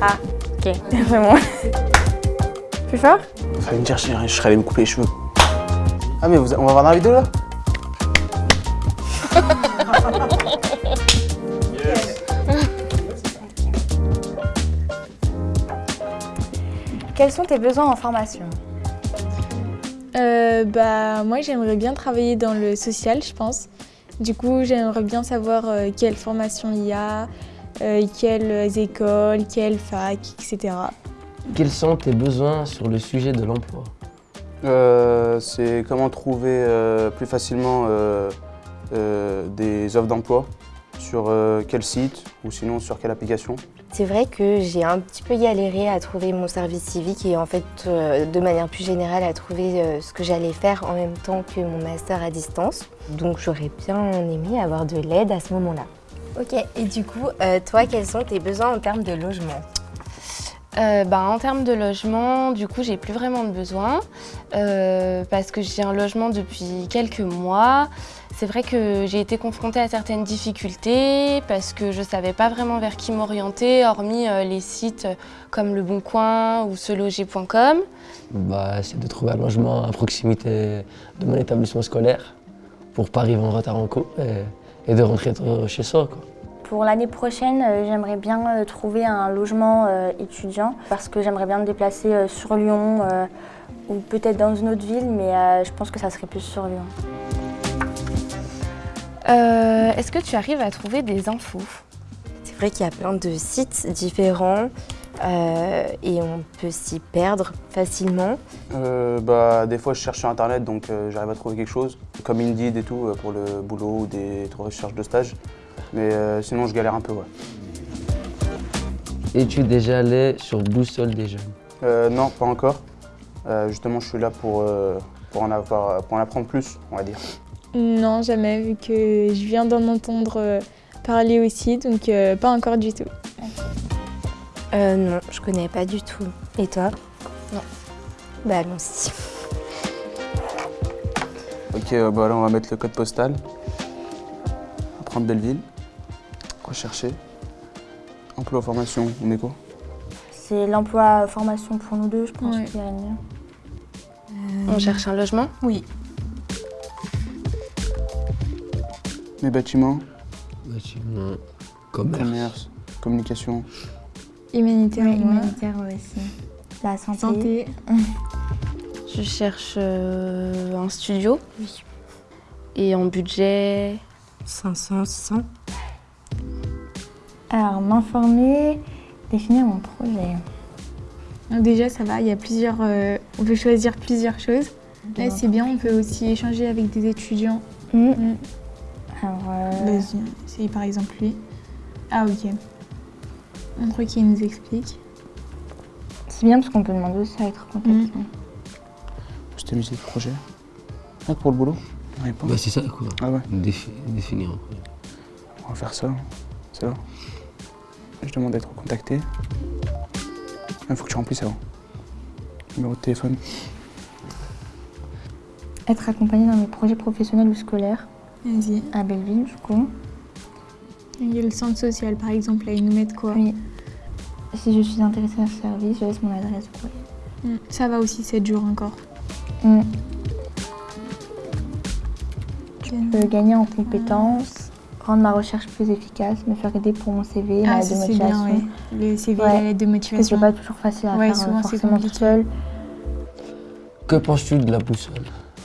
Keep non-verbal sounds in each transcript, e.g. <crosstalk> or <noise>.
Ah, ok. <laughs> Vraiment. Plus fort Fallait me dire, je je serais allé me couper les cheveux. Ah mais vous- on va voir dans la vidéo là <laughs> Quels sont tes besoins en formation Euh, bah, moi, j'aimerais bien travailler dans le social, je pense. Du coup, j'aimerais bien savoir euh, quelle formation il y a, euh, quelles écoles, quelles facs, etc. Quels sont tes besoins sur le sujet de l'emploi? Euh, C'est comment trouver euh, plus facilement euh, euh, des offres d'emploi sur euh, quel site ou sinon sur quelle application. C'est vrai que j'ai un petit peu galéré à trouver mon service civique et en fait, euh, de manière plus générale, à trouver euh, ce que j'allais faire en même temps que mon master à distance. Donc j'aurais bien aimé avoir de l'aide à ce moment-là. Ok, et du coup, euh, toi, quels sont tes besoins en termes de logement Euh, bah, en termes de logement, du coup, j'ai plus vraiment de besoin euh, parce que j'ai un logement depuis quelques mois. C'est vrai que j'ai été confrontée à certaines difficultés parce que je ne savais pas vraiment vers qui m'orienter, hormis euh, les sites comme Le Bon Coin ou seloger.com. bah, C'est de trouver un logement à proximité de mon établissement scolaire pour pas arriver en retard en cours et, et de rentrer tôt chez soi. Quoi. Pour l'année prochaine, euh, j'aimerais bien euh, trouver un logement euh, étudiant parce que j'aimerais bien me déplacer euh, sur Lyon euh, ou peut-être dans une autre ville, mais euh, je pense que ça serait plus sur Lyon. Euh, Est-ce que tu arrives à trouver des infos? C'est vrai qu'il y a plein de sites différents euh, et on peut s'y perdre facilement. Euh, bah, des fois je cherche sur internet donc euh, j'arrive à trouver quelque chose, comme Indeed et tout euh, pour le boulot ou des recherches de stage. Mais euh, sinon je galère un peu ouais. Es-tu déjà allé sur Boussole des jeunes? Euh, non, pas encore. Euh, justement je suis là pour, euh, pour, en avoir, pour en apprendre plus, on va dire. Non, jamais, vu que je viens d'en entendre parler aussi, donc euh, pas encore du tout. Euh, non, je connais pas du tout. Et toi Non. Bah allons-y. Ok, euh, bah là on va mettre le code postal. On va prendre Belleville. Rechercher. Emploi formation, on met quoi C'est l'emploi formation pour nous deux, je pense Ouais. qu'il y a mieux. On cherche un logement? Oui. Les bâtiments, Bâtiment, commerce. commerce, communication. Humanitaire, aussi. La santé. santé. <laughs> Je cherche euh, un studio. Oui. Et en budget 500, 600 Alors, m'informer, définir mon projet. Donc déjà, ça va, il y a plusieurs... euh, on peut choisir plusieurs choses. Là, c'est bien, on peut aussi échanger avec des étudiants. Hmm. Mm. Alors, euh, Vas-y, c'est par exemple lui. Ah, ok. Un truc qui nous explique. c'est bien parce qu'on peut demander aussi à être contacté. C'était musée de projet. Ah, pour le boulot. Bah, c'est ça quoi. Ah ouais, Défi- définir un peu. on va faire ça. Là. Je demande d'être contacté. Il faut que tu remplisses avant. Numéro de téléphone. Être accompagné dans mes projets professionnels ou scolaires Vas-y. à Belleville, du coup. Il y a le centre social, par exemple, là, ils nous mettent quoi Oui. Si je suis intéressée à ce service, je laisse mon adresse. au courrier. Mm. Ça va aussi, 7 jours encore. Hmm. Je peux gagner en compétences, rendre ma recherche plus efficace, me faire aider pour mon CV, ma Ah, lettre ça de motivation. bien, ouais. Le CV, Ouais. la lettre de Parce que c'est motivation. pas toujours facile à Ouais, faire souvent, forcément toute compliqué. seule. Que penses-tu de la boussole?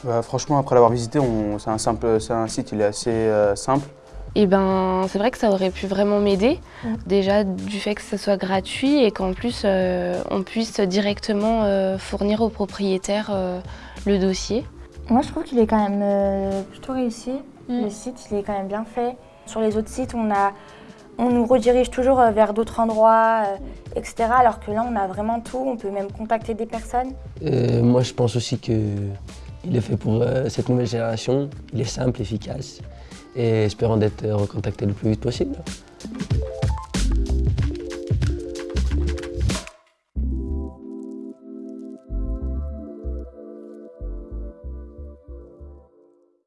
Bah, franchement, après l'avoir visité, on- c'est un, simple, c'est un site, il est assez euh, simple. Et ben, c'est vrai que ça aurait pu vraiment m'aider. Ouais. Déjà du fait que ce soit gratuit et qu'en plus euh, on puisse directement euh, fournir au propriétaire euh, le dossier. Moi, je trouve qu'il est quand même euh, plutôt réussi. Mm. Le site, il est quand même bien fait. Sur les autres sites, on, a, on nous redirige toujours vers d'autres endroits, euh, etc. Alors que là, on a vraiment tout. On peut même contacter des personnes. Euh, Moi je pense aussi que il est fait pour euh, cette nouvelle génération. Il est simple, efficace et espérons d'être recontacté le plus vite possible.